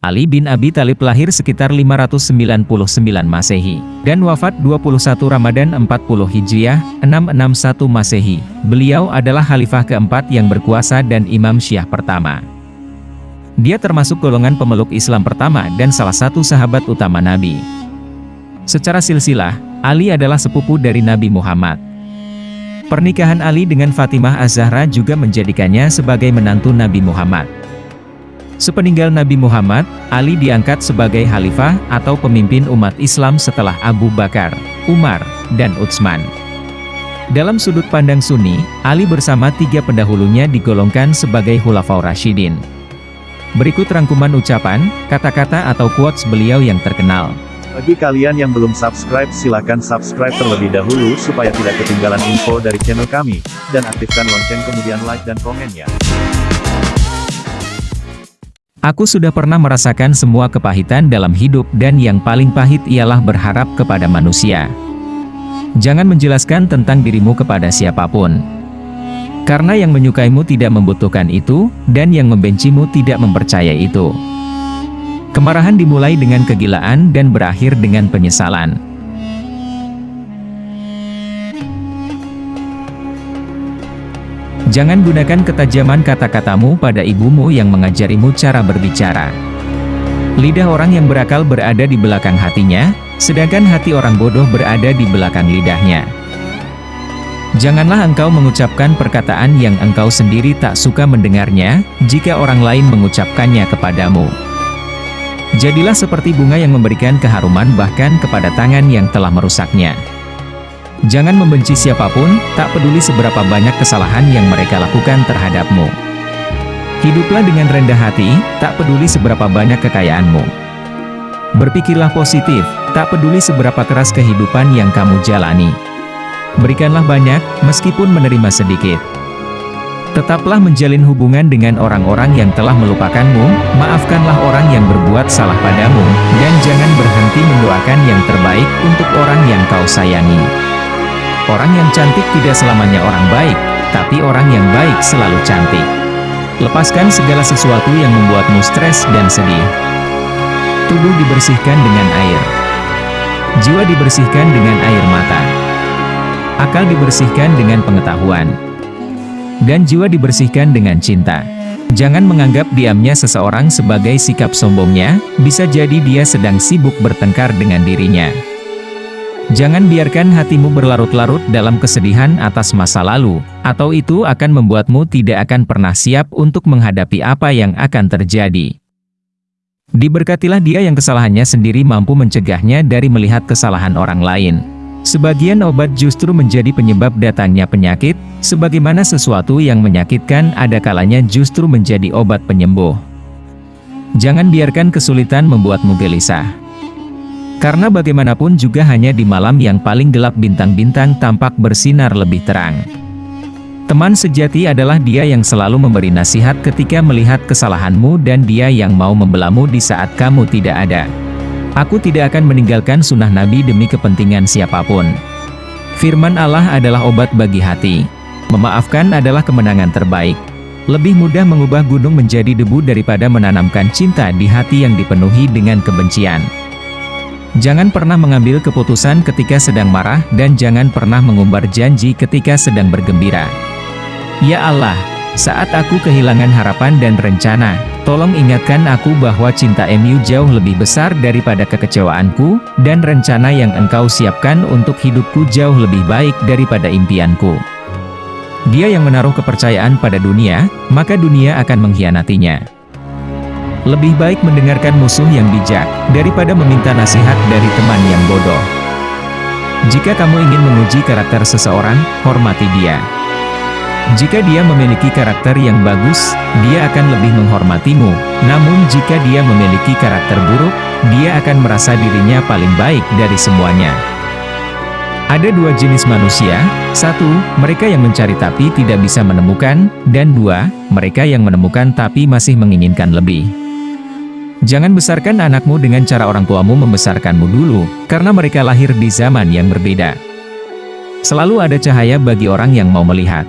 Ali bin Abi Talib lahir sekitar 599 Masehi, dan wafat 21 Ramadan 40 Hijriah, 661 Masehi. Beliau adalah khalifah keempat yang berkuasa dan imam syiah pertama. Dia termasuk golongan pemeluk Islam pertama dan salah satu sahabat utama Nabi. Secara silsilah, Ali adalah sepupu dari Nabi Muhammad. Pernikahan Ali dengan Fatimah Az-Zahra juga menjadikannya sebagai menantu Nabi Muhammad. Sepeninggal Nabi Muhammad, Ali diangkat sebagai khalifah atau pemimpin umat Islam setelah Abu Bakar, Umar, dan Utsman. Dalam sudut pandang Sunni, Ali bersama tiga pendahulunya digolongkan sebagai Khulafaur Rashidin. Berikut rangkuman ucapan, kata-kata atau quotes beliau yang terkenal. Bagi kalian yang belum subscribe silahkan subscribe terlebih dahulu supaya tidak ketinggalan info dari channel kami, dan aktifkan lonceng kemudian like dan komen ya. Aku sudah pernah merasakan semua kepahitan dalam hidup dan yang paling pahit ialah berharap kepada manusia. Jangan menjelaskan tentang dirimu kepada siapa pun. Karena yang menyukaimu tidak membutuhkan itu, dan yang membencimu tidak mempercayai itu. Kemarahan dimulai dengan kegilaan dan berakhir dengan penyesalan. Jangan gunakan ketajaman kata-katamu pada ibumu yang mengajarimu cara berbicara. Lidah orang yang berakal berada di belakang hatinya, sedangkan hati orang bodoh berada di belakang lidahnya. Janganlah engkau mengucapkan perkataan yang engkau sendiri tak suka mendengarnya, jika orang lain mengucapkannya kepadamu. Jadilah seperti bunga yang memberikan keharuman bahkan kepada tangan yang telah merusaknya. Jangan membenci siapa pun, tak peduli seberapa banyak kesalahan yang mereka lakukan terhadapmu. Hiduplah dengan rendah hati, tak peduli seberapa banyak kekayaanmu. Berpikirlah positif, tak peduli seberapa keras kehidupan yang kamu jalani. Berikanlah banyak, meskipun menerima sedikit. Tetaplah menjalin hubungan dengan orang-orang yang telah melupakanmu, maafkanlah orang yang berbuat salah padamu, dan jangan berhenti mendoakan yang terbaik untuk orang yang kau sayangi. Orang yang cantik tidak selamanya orang baik, tapi orang yang baik selalu cantik. Lepaskan segala sesuatu yang membuatmu stres dan sedih. Tubuh dibersihkan dengan air. Jiwa dibersihkan dengan air mata. Akal dibersihkan dengan pengetahuan. Dan jiwa dibersihkan dengan cinta. Jangan menganggap diamnya seseorang sebagai sikap sombongnya, bisa jadi dia sedang sibuk bertengkar dengan dirinya. Jangan biarkan hatimu berlarut-larut dalam kesedihan atas masa lalu, atau itu akan membuatmu tidak akan pernah siap untuk menghadapi apa yang akan terjadi. Diberkatilah dia yang kesalahannya sendiri mampu mencegahnya dari melihat kesalahan orang lain. Sebagian obat justru menjadi penyebab datangnya penyakit, sebagaimana sesuatu yang menyakitkan ada kalanya justru menjadi obat penyembuh. Jangan biarkan kesulitan membuatmu gelisah. Karena bagaimanapun juga hanya di malam yang paling gelap bintang-bintang tampak bersinar lebih terang. Teman sejati adalah dia yang selalu memberi nasihat ketika melihat kesalahanmu dan dia yang mau membelamu di saat kamu tidak ada. Aku tidak akan meninggalkan sunnah Nabi demi kepentingan siapa pun. Firman Allah adalah obat bagi hati. Memaafkan adalah kemenangan terbaik. Lebih mudah mengubah gunung menjadi debu daripada menanamkan cinta di hati yang dipenuhi dengan kebencian. Jangan pernah mengambil keputusan ketika sedang marah dan jangan pernah mengumbar janji ketika sedang bergembira. Ya Allah, saat aku kehilangan harapan dan rencana, tolong ingatkan aku bahwa cinta MU jauh lebih besar daripada kekecewaanku, dan rencana yang engkau siapkan untuk hidupku jauh lebih baik daripada impianku. Dia yang menaruh kepercayaan pada dunia, maka dunia akan mengkhianatinya. Lebih baik mendengarkan musuh yang bijak, daripada meminta nasihat dari teman yang bodoh. Jika kamu ingin menguji karakter seseorang, hormati dia. Jika dia memiliki karakter yang bagus, dia akan lebih menghormatimu. Namun jika dia memiliki karakter buruk, dia akan merasa dirinya paling baik dari semuanya. Ada dua jenis manusia, satu, mereka yang mencari tapi tidak bisa menemukan, dan dua, mereka yang menemukan tapi masih menginginkan lebih. Jangan besarkan anakmu dengan cara orang tuamu membesarkanmu dulu, karena mereka lahir di zaman yang berbeda. Selalu ada cahaya bagi orang yang mau melihat.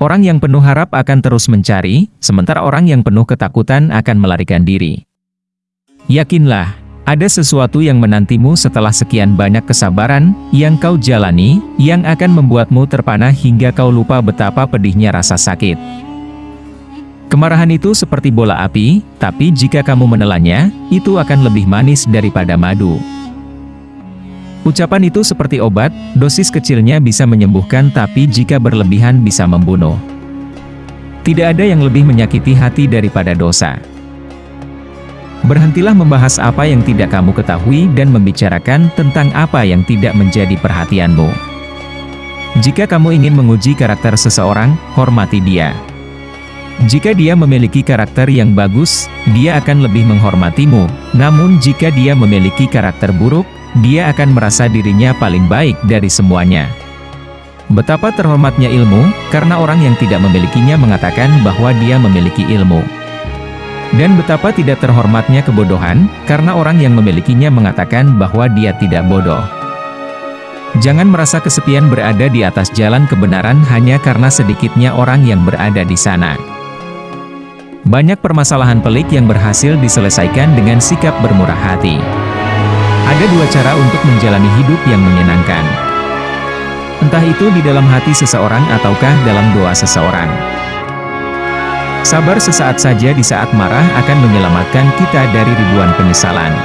Orang yang penuh harap akan terus mencari, sementara orang yang penuh ketakutan akan melarikan diri. Yakinlah, ada sesuatu yang menantimu setelah sekian banyak kesabaran yang kau jalani, yang akan membuatmu terpana hingga kau lupa betapa pedihnya rasa sakit. Kemarahan itu seperti bola api, tapi jika kamu menelannya, itu akan lebih manis daripada madu. Ucapan itu seperti obat, dosis kecilnya bisa menyembuhkan tapi jika berlebihan bisa membunuh. Tidak ada yang lebih menyakiti hati daripada dosa. Berhentilah membahas apa yang tidak kamu ketahui dan membicarakan tentang apa yang tidak menjadi perhatianmu. Jika kamu ingin menguji karakter seseorang, hormati dia. Jika dia memiliki karakter yang bagus, dia akan lebih menghormatimu. Namun jika dia memiliki karakter buruk, dia akan merasa dirinya paling baik dari semuanya. Betapa terhormatnya ilmu, karena orang yang tidak memilikinya mengatakan bahwa dia memiliki ilmu. Dan betapa tidak terhormatnya kebodohan, karena orang yang memilikinya mengatakan bahwa dia tidak bodoh. Jangan merasa kesepian berada di atas jalan kebenaran hanya karena sedikitnya orang yang berada di sana. Banyak permasalahan pelik yang berhasil diselesaikan dengan sikap bermurah hati. Ada dua cara untuk menjalani hidup yang menyenangkan. Entah itu di dalam hati seseorang ataukah dalam doa seseorang. Sabar sesaat saja di saat marah akan menyelamatkan kita dari ribuan penyesalan.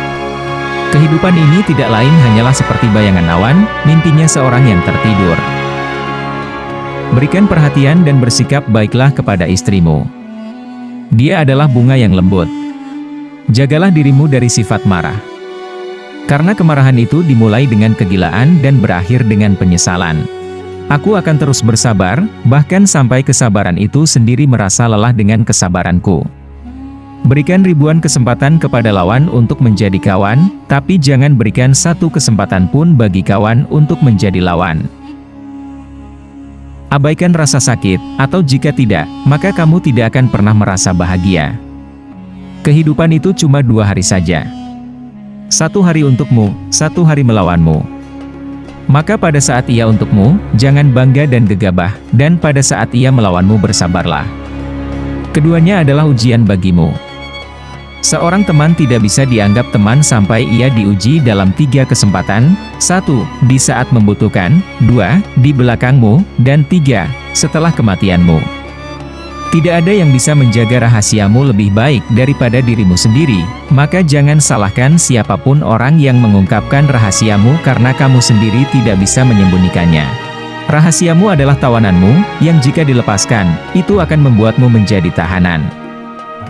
Kehidupan ini tidak lain hanyalah seperti bayangan awan, mimpinya seorang yang tertidur. Berikan perhatian dan bersikap baiklah kepada istrimu. Dia adalah bunga yang lembut. Jagalah dirimu dari sifat marah. Karena kemarahan itu dimulai dengan kegilaan dan berakhir dengan penyesalan. Aku akan terus bersabar, bahkan sampai kesabaran itu sendiri merasa lelah dengan kesabaranku. Berikan ribuan kesempatan kepada lawan untuk menjadi kawan, tapi jangan berikan satu kesempatan pun bagi kawan untuk menjadi lawan. Abaikan rasa sakit, atau jika tidak, maka kamu tidak akan pernah merasa bahagia. Kehidupan itu cuma dua hari saja. Satu hari untukmu, satu hari melawanmu. Maka pada saat ia untukmu, jangan bangga dan gegabah, dan pada saat ia melawanmu bersabarlah. Keduanya adalah ujian bagimu. Seorang teman tidak bisa dianggap teman sampai ia diuji dalam tiga kesempatan, satu, di saat membutuhkan, dua, di belakangmu, dan tiga, setelah kematianmu. Tidak ada yang bisa menjaga rahasiamu lebih baik daripada dirimu sendiri, maka jangan salahkan siapa pun orang yang mengungkapkan rahasiamu karena kamu sendiri tidak bisa menyembunyikannya. Rahasiamu adalah tawananmu, yang jika dilepaskan, itu akan membuatmu menjadi tahanan.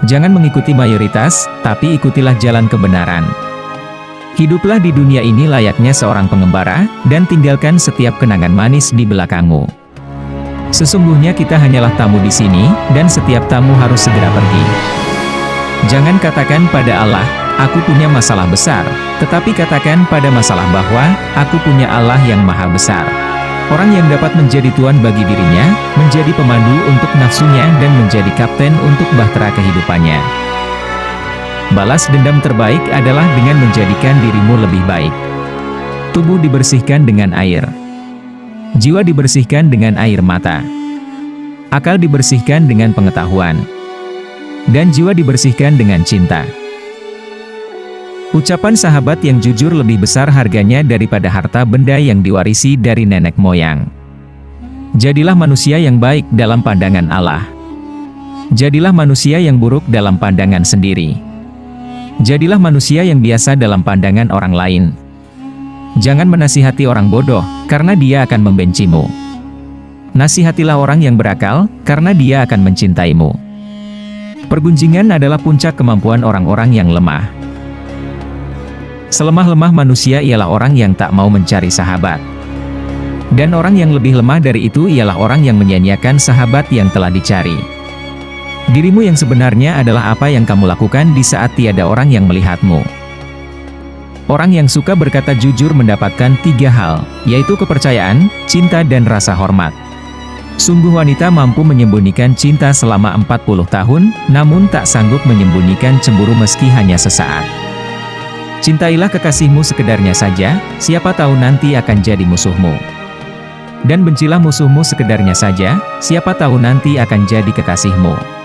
Jangan mengikuti mayoritas, tapi ikutilah jalan kebenaran. Hiduplah di dunia ini layaknya seorang pengembara, dan tinggalkan setiap kenangan manis di belakangmu. Sesungguhnya kita hanyalah tamu di sini, dan setiap tamu harus segera pergi. Jangan katakan pada Allah, aku punya masalah besar, tetapi katakan pada masalah bahwa, aku punya Allah yang maha besar. Orang yang dapat menjadi tuan bagi dirinya, menjadi pemandu untuk nafsunya dan menjadi kapten untuk bahtera kehidupannya. Balas dendam terbaik adalah dengan menjadikan dirimu lebih baik. Tubuh dibersihkan dengan air. Jiwa dibersihkan dengan air mata. Akal dibersihkan dengan pengetahuan. Dan jiwa dibersihkan dengan cinta. Ucapan sahabat yang jujur lebih besar harganya daripada harta benda yang diwarisi dari nenek moyang. Jadilah manusia yang baik dalam pandangan Allah. Jadilah manusia yang buruk dalam pandangan sendiri. Jadilah manusia yang biasa dalam pandangan orang lain. Jangan menasihati orang bodoh, karena dia akan membencimu. Nasihatilah orang yang berakal, karena dia akan mencintaimu. Pergunjingan adalah puncak kemampuan orang-orang yang lemah. Selemah-lemah manusia ialah orang yang tak mau mencari sahabat. Dan orang yang lebih lemah dari itu ialah orang yang menyia-nyiakan sahabat yang telah dicari. Dirimu yang sebenarnya adalah apa yang kamu lakukan di saat tiada orang yang melihatmu. Orang yang suka berkata jujur mendapatkan tiga hal, yaitu kepercayaan, cinta dan rasa hormat. Sungguh wanita mampu menyembunyikan cinta selama 40 tahun, namun tak sanggup menyembunyikan cemburu meski hanya sesaat. Cintailah kekasihmu sekedarnya saja, siapa tahu nanti akan jadi musuhmu. Dan bencilah musuhmu sekedarnya saja, siapa tahu nanti akan jadi kekasihmu.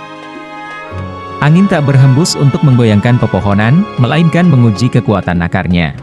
Angin tak berhembus untuk menggoyangkan pepohonan, melainkan menguji kekuatan akarnya.